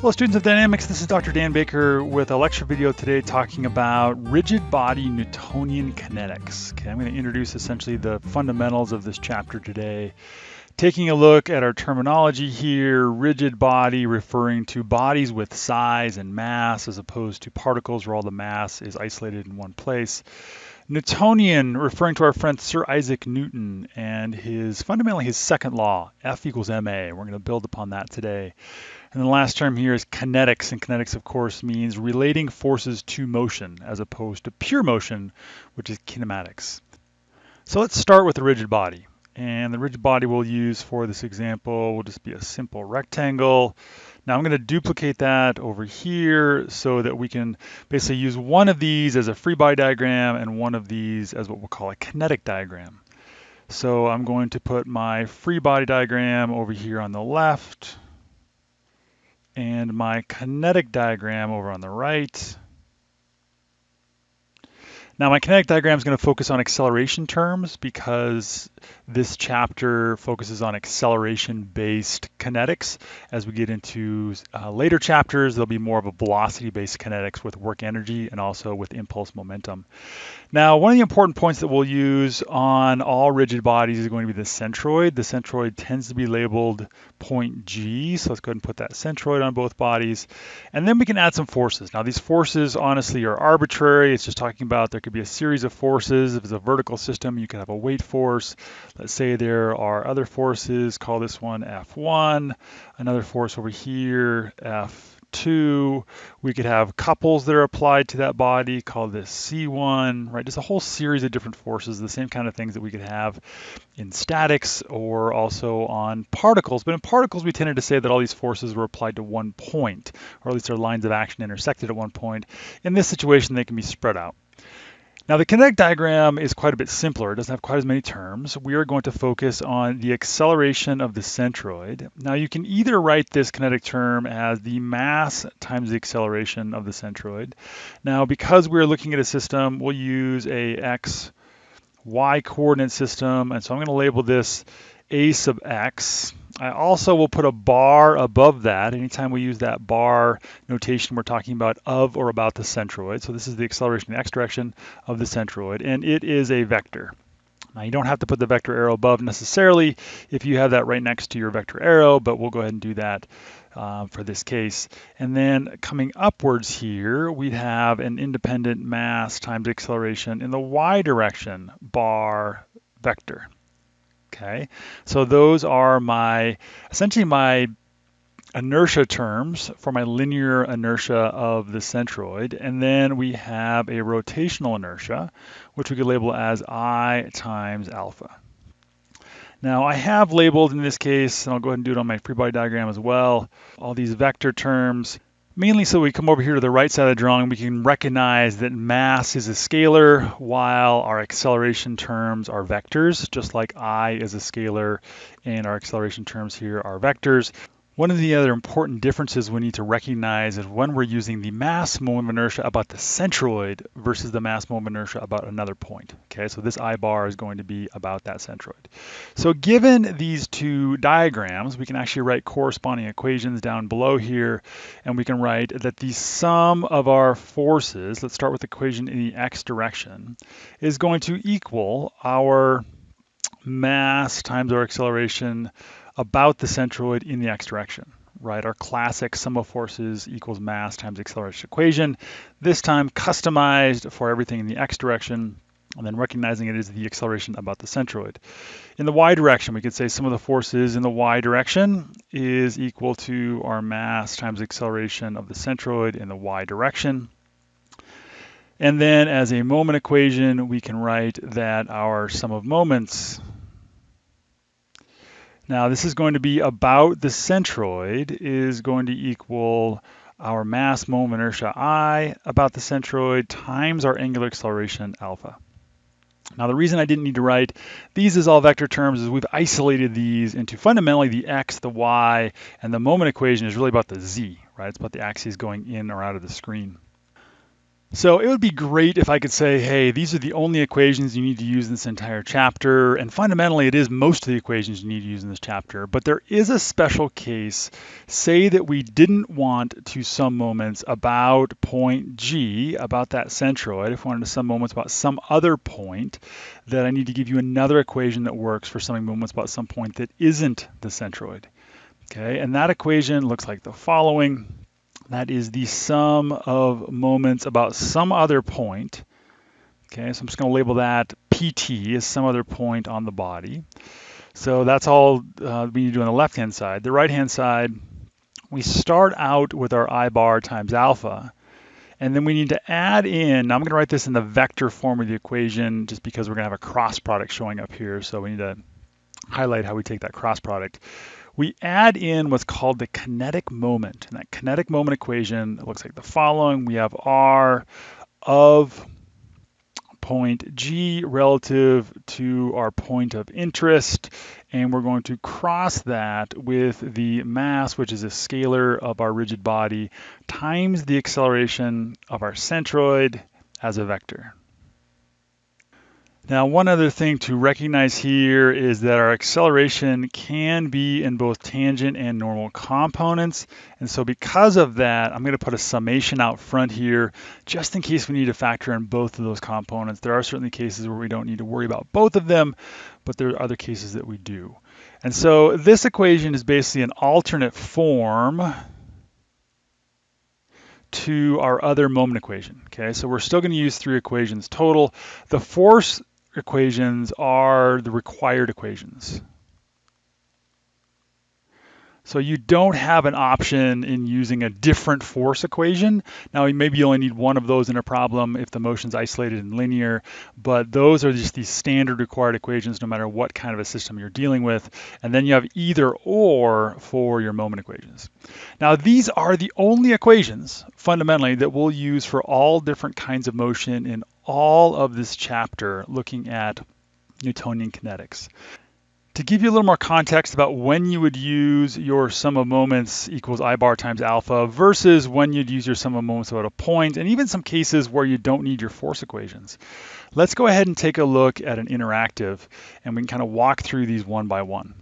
Hello students of dynamics, this is Dr. Dan Baker with a lecture video today talking about rigid body Newtonian kinetics. Okay, I'm going to introduce essentially the fundamentals of this chapter today. Taking a look at our terminology here, rigid body referring to bodies with size and mass as opposed to particles where all the mass is isolated in one place. Newtonian referring to our friend Sir Isaac Newton and his fundamentally his second law, F equals ma. We're going to build upon that today. And the last term here is kinetics, and kinetics, of course, means relating forces to motion as opposed to pure motion, which is kinematics. So let's start with the rigid body. And the rigid body we'll use for this example will just be a simple rectangle. Now I'm going to duplicate that over here so that we can basically use one of these as a free body diagram and one of these as what we'll call a kinetic diagram. So I'm going to put my free body diagram over here on the left and my kinetic diagram over on the right. Now my kinetic diagram is going to focus on acceleration terms because this chapter focuses on acceleration-based kinetics. As we get into uh, later chapters, there'll be more of a velocity-based kinetics with work energy and also with impulse momentum. Now, one of the important points that we'll use on all rigid bodies is going to be the centroid. The centroid tends to be labeled point G, so let's go ahead and put that centroid on both bodies. And then we can add some forces. Now, these forces honestly are arbitrary. It's just talking about there could be a series of forces. If it's a vertical system, you could have a weight force. Let's say there are other forces, call this one F1, another force over here, F2. We could have couples that are applied to that body, call this C1, right? Just a whole series of different forces, the same kind of things that we could have in statics or also on particles. But in particles, we tended to say that all these forces were applied to one point, or at least their lines of action intersected at one point. In this situation, they can be spread out. Now the kinetic diagram is quite a bit simpler. It doesn't have quite as many terms. We are going to focus on the acceleration of the centroid. Now you can either write this kinetic term as the mass times the acceleration of the centroid. Now because we're looking at a system, we'll use a x, y coordinate system. And so I'm going to label this a sub x. I also will put a bar above that. Anytime we use that bar notation, we're talking about of or about the centroid. So this is the acceleration in the x direction of the centroid, and it is a vector. Now you don't have to put the vector arrow above necessarily if you have that right next to your vector arrow, but we'll go ahead and do that uh, for this case. And then coming upwards here, we have an independent mass times acceleration in the y direction bar vector. Okay, so those are my essentially my inertia terms for my linear inertia of the centroid. And then we have a rotational inertia, which we could label as I times alpha. Now I have labeled in this case, and I'll go ahead and do it on my free body diagram as well, all these vector terms mainly so we come over here to the right side of the drawing, we can recognize that mass is a scalar while our acceleration terms are vectors, just like I is a scalar and our acceleration terms here are vectors. One of the other important differences we need to recognize is when we're using the mass moment of inertia about the centroid versus the mass moment of inertia about another point. Okay, so this I bar is going to be about that centroid. So given these two diagrams, we can actually write corresponding equations down below here, and we can write that the sum of our forces, let's start with the equation in the x direction, is going to equal our mass times our acceleration about the centroid in the x direction, right? Our classic sum of forces equals mass times acceleration equation, this time customized for everything in the x direction, and then recognizing it is the acceleration about the centroid. In the y direction, we could say sum of the forces in the y direction is equal to our mass times acceleration of the centroid in the y direction. And then as a moment equation, we can write that our sum of moments now this is going to be about the centroid is going to equal our mass moment inertia I about the centroid times our angular acceleration alpha. Now the reason I didn't need to write these as all vector terms is we've isolated these into fundamentally the x, the y, and the moment equation is really about the z, right? It's about the axes going in or out of the screen. So it would be great if I could say, hey, these are the only equations you need to use in this entire chapter. And fundamentally, it is most of the equations you need to use in this chapter. But there is a special case. Say that we didn't want to sum moments about point G, about that centroid. If we wanted to sum moments about some other point, that I need to give you another equation that works for summing moments about some point that isn't the centroid. Okay, and that equation looks like the following. That is the sum of moments about some other point. Okay, so I'm just going to label that PT as some other point on the body. So that's all uh, we need to do on the left-hand side. The right-hand side, we start out with our I bar times alpha. And then we need to add in, I'm going to write this in the vector form of the equation just because we're going to have a cross product showing up here. So we need to highlight how we take that cross product we add in what's called the kinetic moment. And that kinetic moment equation looks like the following. We have R of point G relative to our point of interest, and we're going to cross that with the mass, which is a scalar of our rigid body, times the acceleration of our centroid as a vector. Now, one other thing to recognize here is that our acceleration can be in both tangent and normal components. And so because of that, I'm going to put a summation out front here, just in case we need to factor in both of those components. There are certainly cases where we don't need to worry about both of them, but there are other cases that we do. And so this equation is basically an alternate form to our other moment equation. Okay, so we're still going to use three equations total. The force equations are the required equations. So you don't have an option in using a different force equation. Now, maybe you only need one of those in a problem if the motion's isolated and linear, but those are just the standard required equations no matter what kind of a system you're dealing with. And then you have either or for your moment equations. Now, these are the only equations, fundamentally, that we'll use for all different kinds of motion in all of this chapter looking at Newtonian kinetics. To give you a little more context about when you would use your sum of moments equals I bar times alpha versus when you'd use your sum of moments about a point, and even some cases where you don't need your force equations. Let's go ahead and take a look at an interactive, and we can kind of walk through these one by one.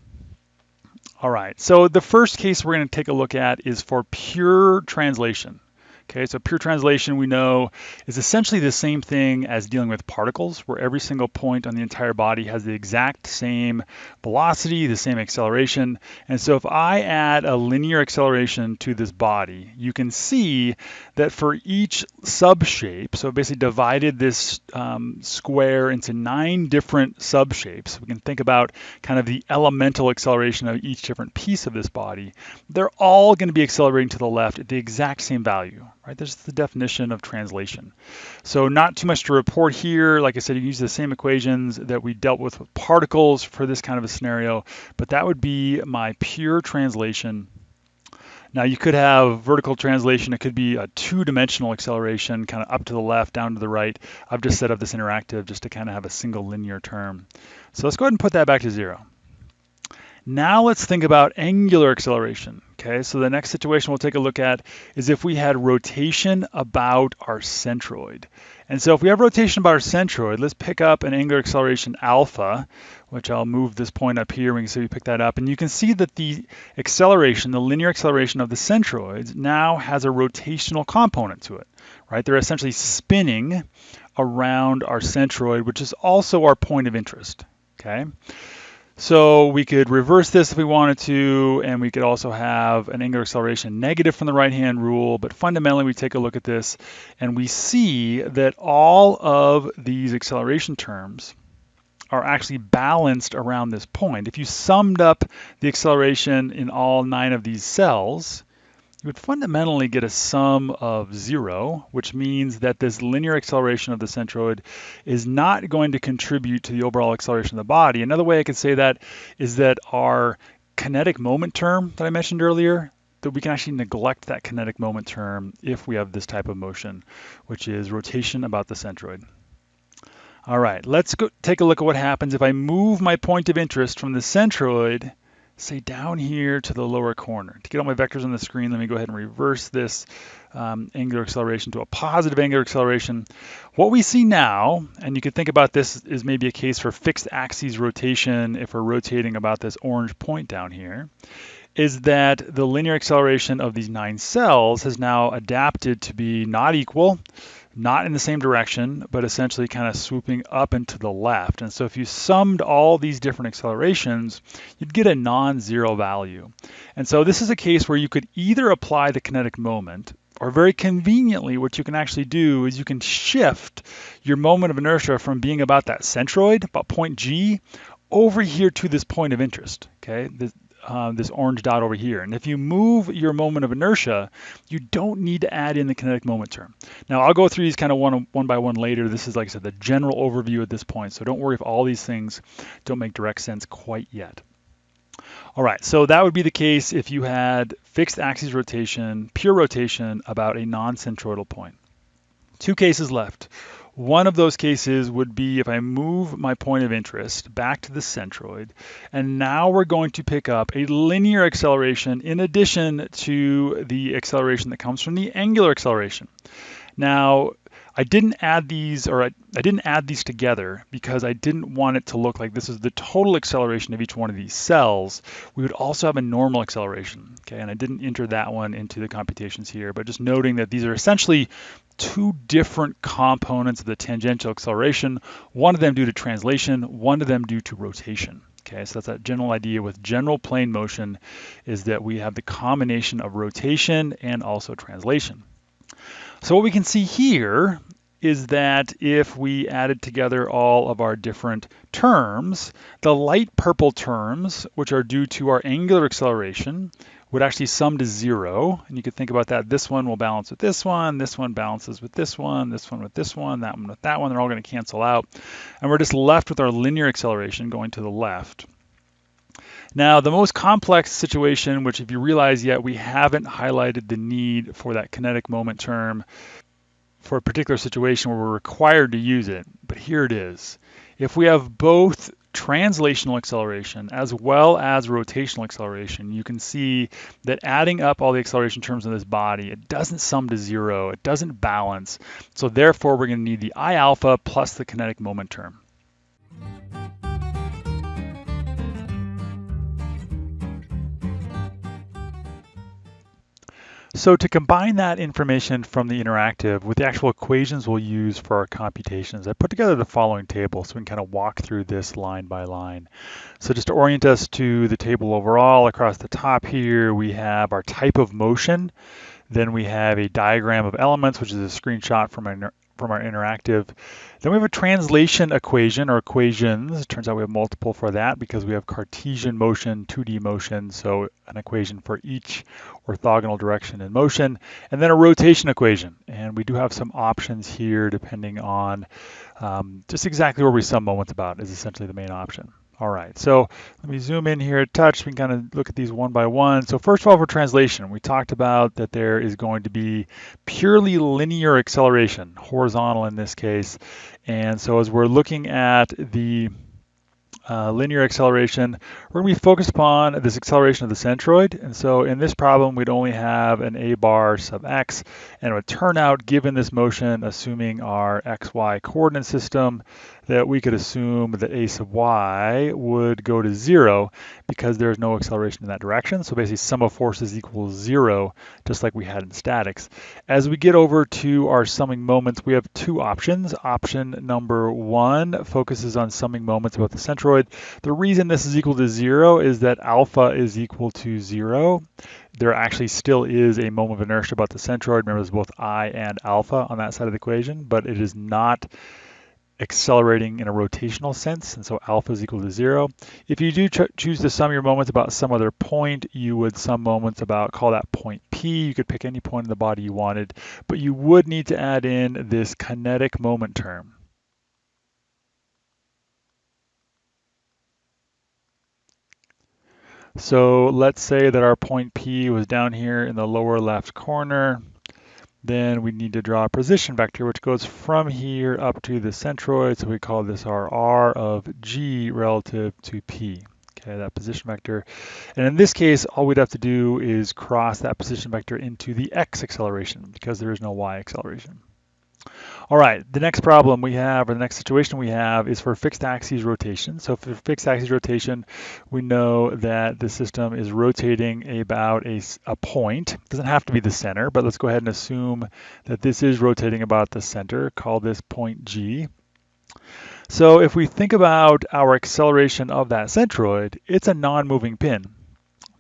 All right, so the first case we're going to take a look at is for pure translation. Okay, so pure translation we know is essentially the same thing as dealing with particles, where every single point on the entire body has the exact same velocity, the same acceleration. And so if I add a linear acceleration to this body, you can see that for each subshape, so basically divided this um, square into nine different subshapes. We can think about kind of the elemental acceleration of each different piece of this body. They're all going to be accelerating to the left at the exact same value right? There's the definition of translation. So not too much to report here. Like I said, you use the same equations that we dealt with with particles for this kind of a scenario, but that would be my pure translation. Now you could have vertical translation. It could be a two-dimensional acceleration, kind of up to the left, down to the right. I've just set up this interactive just to kind of have a single linear term. So let's go ahead and put that back to zero. Now let's think about angular acceleration. Okay, so the next situation we'll take a look at is if we had rotation about our centroid. And so if we have rotation about our centroid, let's pick up an angular acceleration alpha, which I'll move this point up here. We can see we pick that up. And you can see that the acceleration, the linear acceleration of the centroids now has a rotational component to it, right? They're essentially spinning around our centroid, which is also our point of interest, okay? So we could reverse this if we wanted to, and we could also have an angular acceleration negative from the right-hand rule, but fundamentally we take a look at this and we see that all of these acceleration terms are actually balanced around this point. If you summed up the acceleration in all nine of these cells, would fundamentally get a sum of zero, which means that this linear acceleration of the centroid is not going to contribute to the overall acceleration of the body. Another way I could say that is that our kinetic moment term that I mentioned earlier, that we can actually neglect that kinetic moment term if we have this type of motion, which is rotation about the centroid. All right, let's go take a look at what happens if I move my point of interest from the centroid say down here to the lower corner. To get all my vectors on the screen, let me go ahead and reverse this um, angular acceleration to a positive angular acceleration. What we see now, and you could think about this is maybe a case for fixed axis rotation if we're rotating about this orange point down here, is that the linear acceleration of these nine cells has now adapted to be not equal, not in the same direction, but essentially kind of swooping up and to the left. And so if you summed all these different accelerations, you'd get a non-zero value. And so this is a case where you could either apply the kinetic moment, or very conveniently, what you can actually do is you can shift your moment of inertia from being about that centroid, about point G, over here to this point of interest. Okay, uh, this orange dot over here. And if you move your moment of inertia, you don't need to add in the kinetic moment term. Now I'll go through these kind of one, one by one later. This is, like I said, the general overview at this point. So don't worry if all these things don't make direct sense quite yet. All right, so that would be the case if you had fixed axis rotation, pure rotation about a non-centroidal point. Two cases left. One of those cases would be if I move my point of interest back to the centroid, and now we're going to pick up a linear acceleration in addition to the acceleration that comes from the angular acceleration. Now, I didn't add these, or I, I, didn't add these together because I didn't want it to look like this is the total acceleration of each one of these cells. We would also have a normal acceleration, okay? And I didn't enter that one into the computations here, but just noting that these are essentially two different components of the tangential acceleration, one of them due to translation, one of them due to rotation. Okay, so that's that general idea with general plane motion is that we have the combination of rotation and also translation. So what we can see here is that if we added together all of our different terms, the light purple terms, which are due to our angular acceleration, would actually sum to zero. And you could think about that. This one will balance with this one. This one balances with this one. This one with this one. That one with that one. They're all going to cancel out. And we're just left with our linear acceleration going to the left. Now, the most complex situation, which if you realize yet, we haven't highlighted the need for that kinetic moment term for a particular situation where we're required to use it, but here it is. If we have both translational acceleration as well as rotational acceleration, you can see that adding up all the acceleration terms in this body, it doesn't sum to zero, it doesn't balance. So therefore, we're going to need the I alpha plus the kinetic moment term. So to combine that information from the interactive with the actual equations we'll use for our computations, I put together the following table so we can kind of walk through this line by line. So just to orient us to the table overall, across the top here, we have our type of motion. Then we have a diagram of elements, which is a screenshot from our from our interactive. Then we have a translation equation or equations. It turns out we have multiple for that because we have Cartesian motion, 2D motion, so an equation for each orthogonal direction in motion, and then a rotation equation. And we do have some options here depending on um, just exactly where we sum moments about is essentially the main option. All right, so let me zoom in here touch. We can kind of look at these one by one. So first of all, for translation, we talked about that there is going to be purely linear acceleration, horizontal in this case. And so as we're looking at the uh, linear acceleration, we're going to be focused upon this acceleration of the centroid. And so in this problem, we'd only have an a bar sub x, and it would turn out, given this motion, assuming our xy coordinate system, that we could assume that a sub y would go to zero because there's no acceleration in that direction. So basically sum of forces equals zero, just like we had in statics. As we get over to our summing moments, we have two options. Option number one focuses on summing moments about the centroid. The reason this is equal to zero is that alpha is equal to zero there actually still is a moment of inertia about the centroid. Remember, there's both I and alpha on that side of the equation, but it is not accelerating in a rotational sense, and so alpha is equal to zero. If you do choose to sum your moments about some other point, you would sum moments about, call that point P. You could pick any point in the body you wanted, but you would need to add in this kinetic moment term. So let's say that our point P was down here in the lower left corner. Then we need to draw a position vector, which goes from here up to the centroid. So we call this our R of G relative to P. okay, that position vector. And in this case, all we'd have to do is cross that position vector into the x acceleration because there is no y acceleration. All right, the next problem we have, or the next situation we have, is for fixed axis rotation. So for fixed axis rotation, we know that the system is rotating about a, a point. It doesn't have to be the center, but let's go ahead and assume that this is rotating about the center. Call this point G. So if we think about our acceleration of that centroid, it's a non-moving pin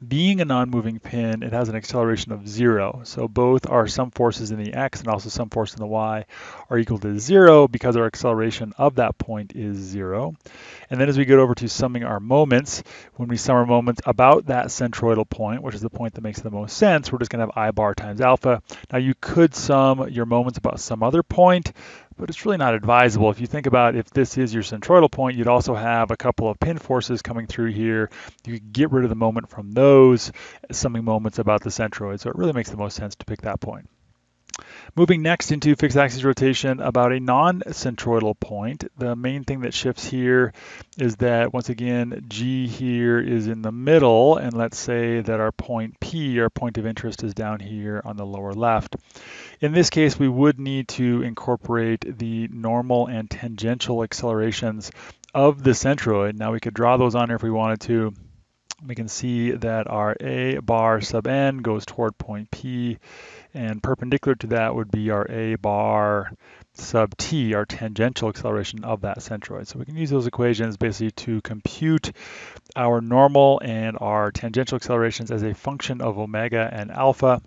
being a non-moving pin, it has an acceleration of zero. So both are sum forces in the x and also sum force in the y are equal to zero because our acceleration of that point is zero. And then as we get over to summing our moments, when we sum our moments about that centroidal point, which is the point that makes the most sense, we're just going to have I bar times alpha. Now you could sum your moments about some other point, but it's really not advisable. If you think about if this is your centroidal point, you'd also have a couple of pin forces coming through here. You could get rid of the moment from those, summing moments about the centroid. So it really makes the most sense to pick that point. Moving next into fixed axis rotation about a non-centroidal point, the main thing that shifts here is that once again, G here is in the middle, and let's say that our point P, our point of interest, is down here on the lower left. In this case, we would need to incorporate the normal and tangential accelerations of the centroid. Now we could draw those on here if we wanted to. We can see that our A bar sub n goes toward point P, and perpendicular to that would be our A bar sub t, our tangential acceleration of that centroid. So we can use those equations basically to compute our normal and our tangential accelerations as a function of omega and alpha.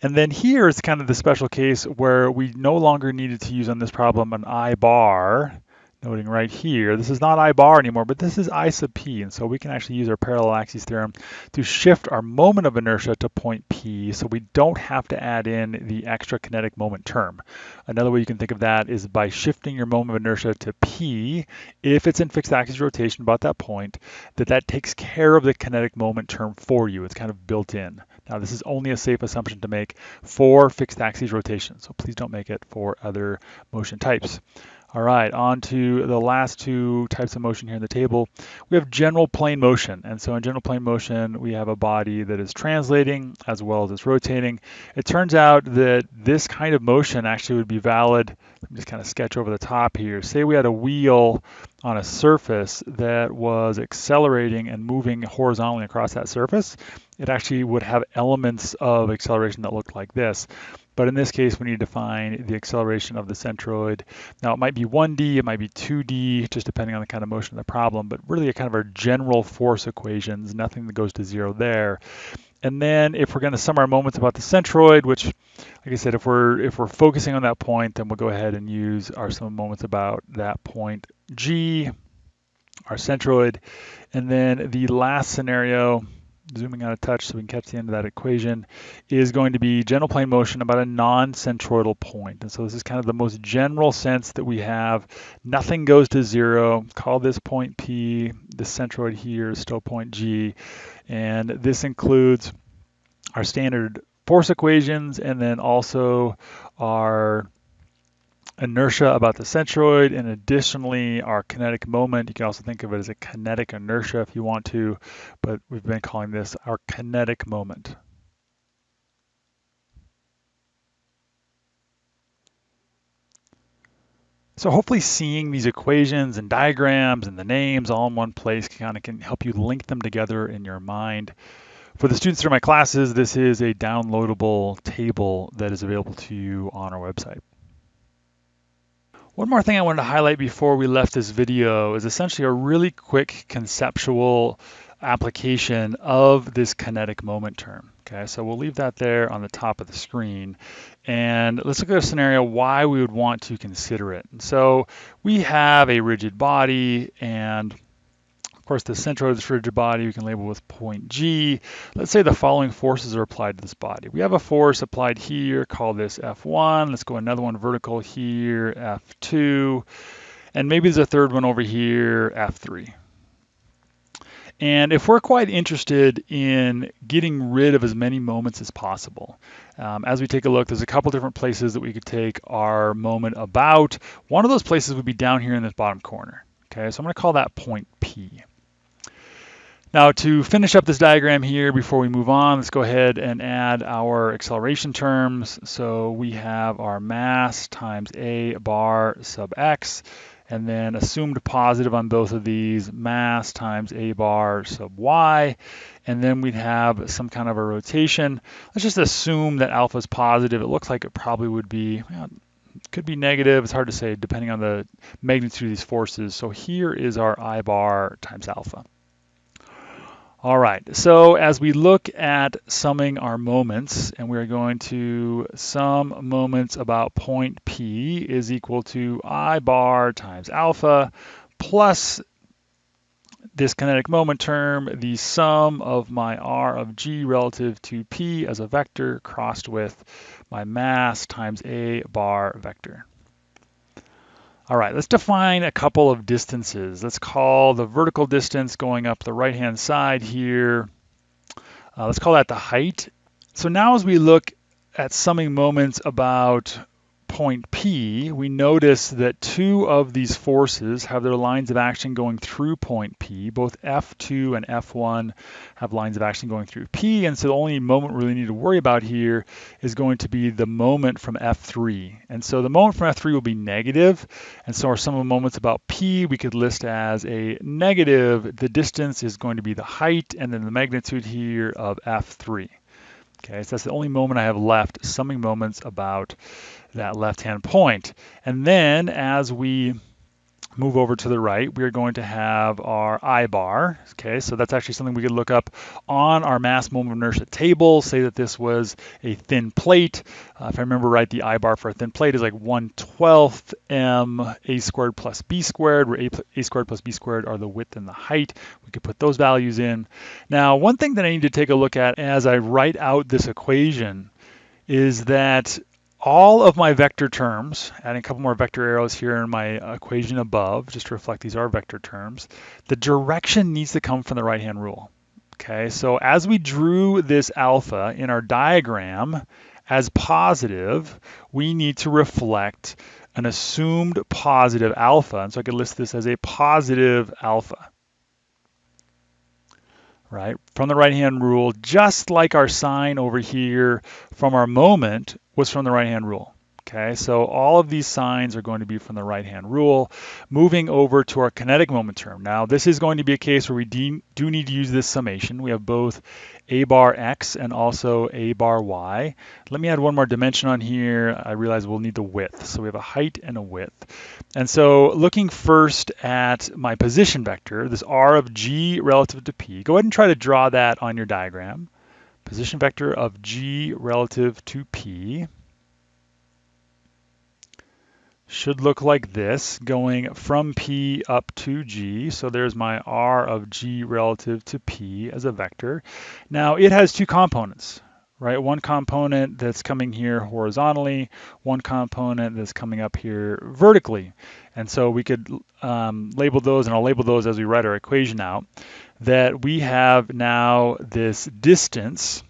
And then here is kind of the special case where we no longer needed to use on this problem an I bar, noting right here, this is not I bar anymore, but this is I sub p. And so we can actually use our parallel axis theorem to shift our moment of inertia to point P so we don't have to add in the extra kinetic moment term. Another way you can think of that is by shifting your moment of inertia to P, if it's in fixed axis rotation about that point, that that takes care of the kinetic moment term for you. It's kind of built in. Now this is only a safe assumption to make for fixed axis rotation, so please don't make it for other motion types. All right, on to the last two types of motion here in the table. We have general plane motion. And so in general plane motion, we have a body that is translating as well as it's rotating. It turns out that this kind of motion actually would be valid. Let me just kind of sketch over the top here. Say we had a wheel on a surface that was accelerating and moving horizontally across that surface. It actually would have elements of acceleration that looked like this. But in this case, we need to find the acceleration of the centroid. Now it might be 1D, it might be 2D, just depending on the kind of motion of the problem, but really kind of our general force equations, nothing that goes to zero there. And then if we're going to sum our moments about the centroid, which, like I said, if we're if we're focusing on that point, then we'll go ahead and use our sum of moments about that point G, our centroid. And then the last scenario, zooming out a touch so we can catch the end of that equation, is going to be general plane motion about a non-centroidal point. And so this is kind of the most general sense that we have. Nothing goes to zero. Call this point P. The centroid here is still point G. And this includes our standard force equations and then also our inertia about the centroid, and additionally our kinetic moment. You can also think of it as a kinetic inertia if you want to, but we've been calling this our kinetic moment. So hopefully seeing these equations and diagrams and the names all in one place kind of can help you link them together in your mind. For the students through my classes, this is a downloadable table that is available to you on our website. One more thing I wanted to highlight before we left this video is essentially a really quick conceptual application of this kinetic moment term. Okay, so we'll leave that there on the top of the screen. And let's look at a scenario why we would want to consider it. And so we have a rigid body and course, the centroid of this rigid body we can label with point G. Let's say the following forces are applied to this body. We have a force applied here, call this F1. Let's go another one vertical here, F2. And maybe there's a third one over here, F3. And if we're quite interested in getting rid of as many moments as possible, um, as we take a look, there's a couple different places that we could take our moment about. One of those places would be down here in this bottom corner. Okay, so I'm going to call that point P. Now to finish up this diagram here before we move on, let's go ahead and add our acceleration terms. So we have our mass times a bar sub x, and then assumed positive on both of these, mass times a bar sub y, and then we'd have some kind of a rotation. Let's just assume that alpha is positive. It looks like it probably would be, well, could be negative. It's hard to say depending on the magnitude of these forces. So here is our I bar times alpha. All right, so as we look at summing our moments, and we're going to sum moments about point P is equal to I bar times alpha plus this kinetic moment term, the sum of my r of g relative to p as a vector crossed with my mass times a bar vector. All right, let's define a couple of distances. Let's call the vertical distance going up the right-hand side here. Uh, let's call that the height. So now as we look at summing moments about point P, we notice that two of these forces have their lines of action going through point P. Both F2 and F1 have lines of action going through P, and so the only moment we really need to worry about here is going to be the moment from F3. And so the moment from F3 will be negative, and so our sum of moments about P we could list as a negative. The distance is going to be the height, and then the magnitude here of F3. Okay, so that's the only moment I have left, summing moments about that left-hand point. And then as we move over to the right, we're going to have our I bar. Okay, so that's actually something we could look up on our mass moment of inertia table. Say that this was a thin plate. Uh, if I remember right, the I bar for a thin plate is like 1 12th m a squared plus b squared, where a, a squared plus b squared are the width and the height. We could put those values in. Now, one thing that I need to take a look at as I write out this equation is that all of my vector terms, adding a couple more vector arrows here in my equation above, just to reflect these are vector terms, the direction needs to come from the right-hand rule. Okay, so as we drew this alpha in our diagram as positive, we need to reflect an assumed positive alpha. And so I could list this as a positive alpha right? From the right-hand rule, just like our sign over here from our moment, was from the right-hand rule. Okay, so all of these signs are going to be from the right-hand rule. Moving over to our kinetic moment term. Now, this is going to be a case where we do need to use this summation. We have both a bar x and also a bar y. Let me add one more dimension on here. I realize we'll need the width. So we have a height and a width. And so looking first at my position vector, this r of g relative to p, go ahead and try to draw that on your diagram position vector of g relative to p should look like this, going from P up to G. So there's my R of G relative to P as a vector. Now it has two components, right? One component that's coming here horizontally, one component that's coming up here vertically. And so we could um, label those, and I'll label those as we write our equation out that we have now this distance.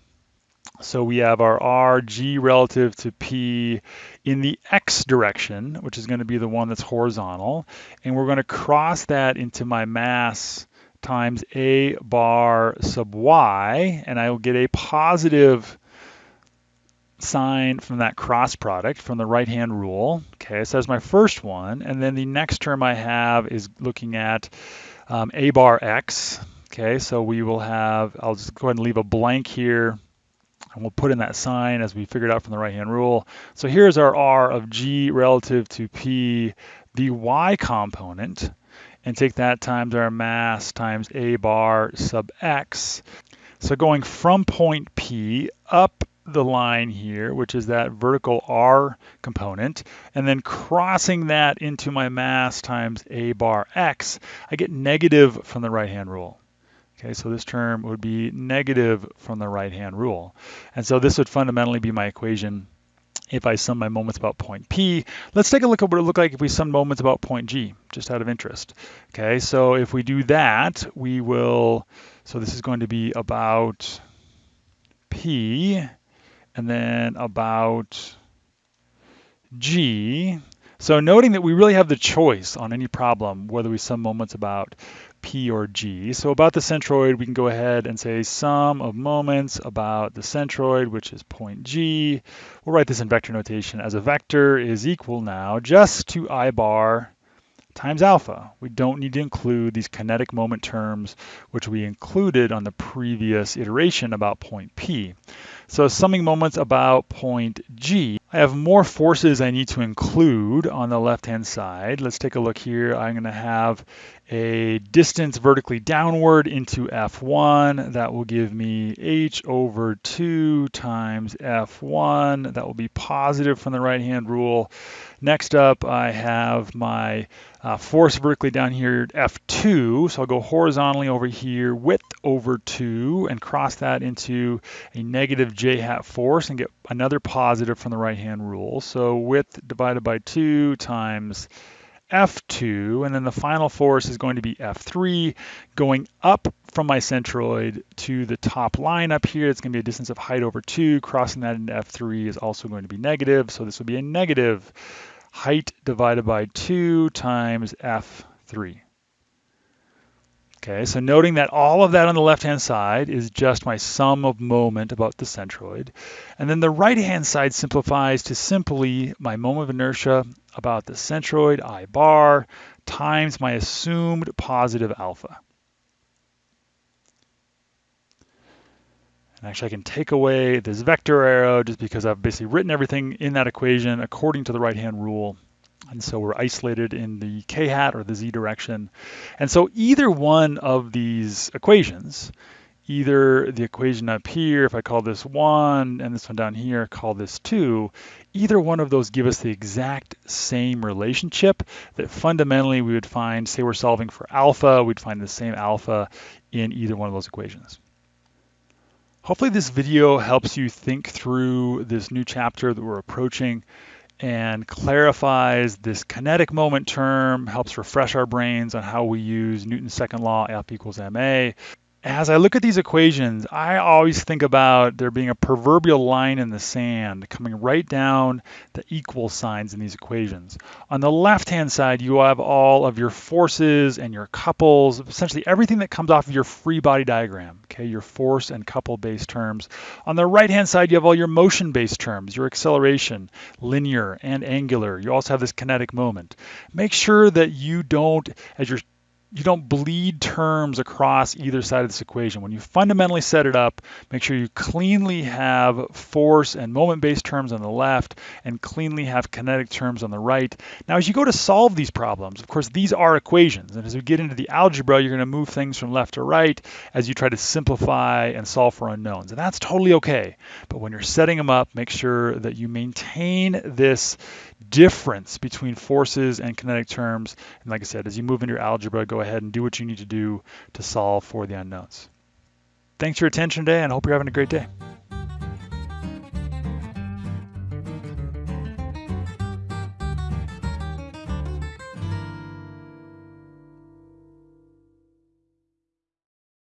So we have our r, g relative to p in the x direction, which is going to be the one that's horizontal. And we're going to cross that into my mass times a bar sub y, and I will get a positive sign from that cross product from the right hand rule. Okay, so that's my first one. And then the next term I have is looking at um, a bar x, Okay, so we will have, I'll just go ahead and leave a blank here and we'll put in that sign as we figured out from the right-hand rule. So here's our R of G relative to P, the Y component, and take that times our mass times A bar sub X. So going from point P up the line here, which is that vertical R component, and then crossing that into my mass times A bar X, I get negative from the right-hand rule. Okay, so this term would be negative from the right-hand rule. And so this would fundamentally be my equation if I sum my moments about point P. Let's take a look at what it would look like if we sum moments about point G, just out of interest. Okay, so if we do that, we will, so this is going to be about P, and then about G. So noting that we really have the choice on any problem, whether we sum moments about P or G. So about the centroid, we can go ahead and say sum of moments about the centroid, which is point G. We'll write this in vector notation as a vector is equal now just to I bar times alpha. We don't need to include these kinetic moment terms, which we included on the previous iteration about point P. So summing moments about point G, I have more forces I need to include on the left-hand side. Let's take a look here. I'm going to have a distance vertically downward into F1. That will give me h over 2 times F1. That will be positive from the right-hand rule. Next up, I have my uh, force vertically down here, F2. So I'll go horizontally over here, width over 2, and cross that into a negative j hat force and get another positive from the right-hand rule. So width divided by 2 times F2, and then the final force is going to be F3, going up from my centroid to the top line up here. It's going to be a distance of height over 2. Crossing that into F3 is also going to be negative, so this will be a negative height divided by 2 times F3. Okay, so noting that all of that on the left-hand side is just my sum of moment about the centroid. And then the right-hand side simplifies to simply my moment of inertia about the centroid, I bar, times my assumed positive alpha. And actually I can take away this vector arrow just because I've basically written everything in that equation according to the right-hand rule. And so we're isolated in the k hat or the z direction. And so either one of these equations, either the equation up here, if I call this 1, and this one down here, call this 2, either one of those give us the exact same relationship that fundamentally we would find, say we're solving for alpha, we'd find the same alpha in either one of those equations. Hopefully this video helps you think through this new chapter that we're approaching and clarifies this kinetic moment term, helps refresh our brains on how we use Newton's second law, F equals ma, as I look at these equations, I always think about there being a proverbial line in the sand coming right down the equal signs in these equations. On the left-hand side, you have all of your forces and your couples, essentially everything that comes off of your free body diagram, okay, your force and couple-based terms. On the right-hand side, you have all your motion-based terms, your acceleration, linear and angular. You also have this kinetic moment. Make sure that you don't, as you're you don't bleed terms across either side of this equation. When you fundamentally set it up, make sure you cleanly have force and moment-based terms on the left and cleanly have kinetic terms on the right. Now, as you go to solve these problems, of course, these are equations. And as we get into the algebra, you're going to move things from left to right as you try to simplify and solve for unknowns. And that's totally okay. But when you're setting them up, make sure that you maintain this difference between forces and kinetic terms. And like I said, as you move into your algebra, go ahead and do what you need to do to solve for the unknowns. Thanks for your attention today and I hope you're having a great day.